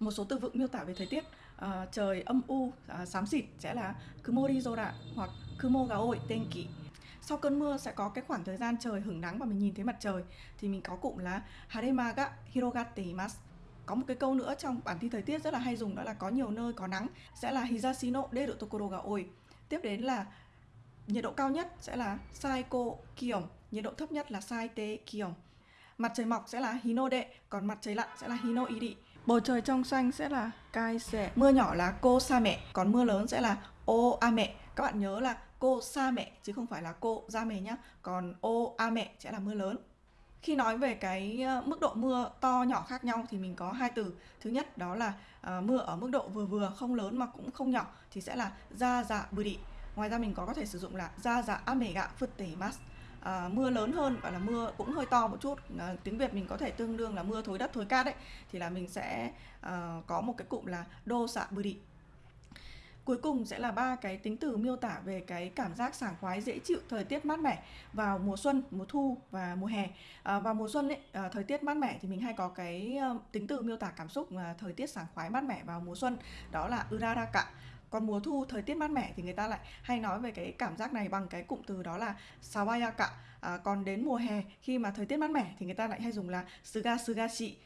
một số từ vựng miêu tả về thời tiết. À, trời âm u à, xám xịt sẽ là kumori zora hoặc kumo ga oi tenki sau cơn mưa sẽ có cái khoảng thời gian trời hứng nắng và mình nhìn thấy mặt trời thì mình có cụm là harema ga hirogatte imasu có một cái câu nữa trong bản thi thời tiết rất là hay dùng đó là có nhiều nơi có nắng sẽ là hizashi no deru tokoro ga oi. Tiếp đến là nhiệt độ cao nhất sẽ là saiko kion nhiệt độ thấp nhất là saite kion. Mặt trời mọc sẽ là hinode còn mặt trời lặn sẽ là hinoiri bầu trời trong xanh sẽ là kai sẻ. mưa nhỏ là cô sa mẹ còn mưa lớn sẽ là ô a mẹ. Các bạn nhớ là cô sa mẹ chứ không phải là cô ra mẹ nhá. Còn ô a mẹ sẽ là mưa lớn. Khi nói về cái ờ, mức độ mưa to nhỏ khác nhau thì mình có hai từ. Thứ nhất đó là uh, mưa ở mức độ vừa vừa không lớn mà cũng không nhỏ thì sẽ là ra dạ buri ngoài ra mình có có thể sử dụng là ra dạ ame ga futte mas à, mưa lớn hơn gọi là mưa cũng hơi to một chút. À, tiếng việt mình có thể tương đương là mưa thối đất thối cát đấy. Thì là mình sẽ à, có một cái cụm là đô xạ buri cuối cùng sẽ là ba cái tính từ miêu tả về cái cảm giác sảng khoái dễ chịu thời tiết mát mẻ vào mùa xuân mùa thu và mùa hè. À, vào mùa xuân ấy à, thời tiết mát mẻ thì mình hay có cái uh, tính từ miêu tả cảm xúc uh, thời tiết sảng khoái mát mẻ vào mùa xuân. Đó là uraraka còn mùa thu thời tiết mát mẻ thì người ta lại hay nói về cái cảm giác này bằng cái cụm từ đó là sawayaka. À, còn đến mùa hè khi mà thời tiết mát mẻ thì người ta lại hay dùng là suga sugashi.